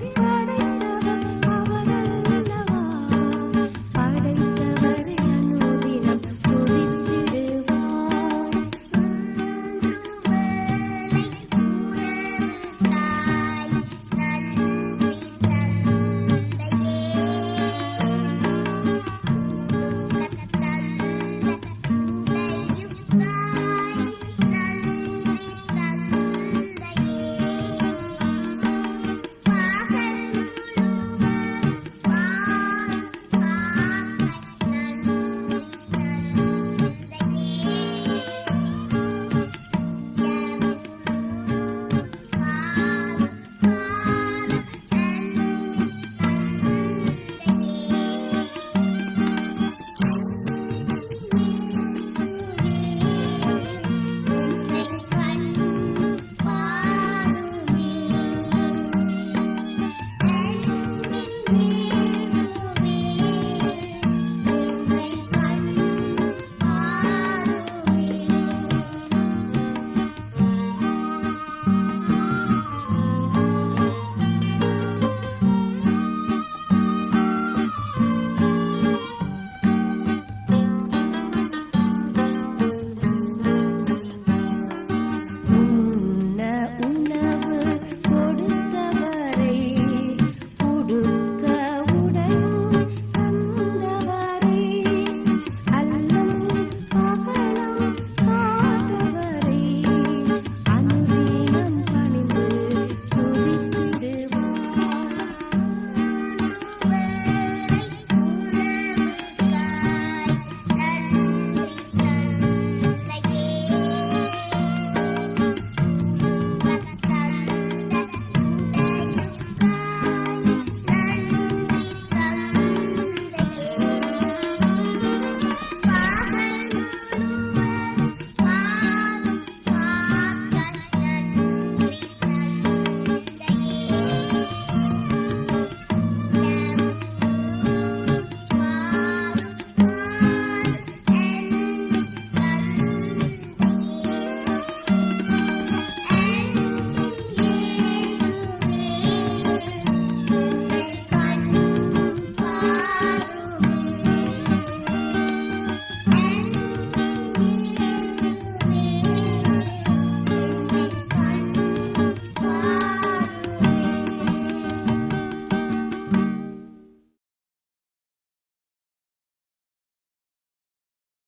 Thank. Bye.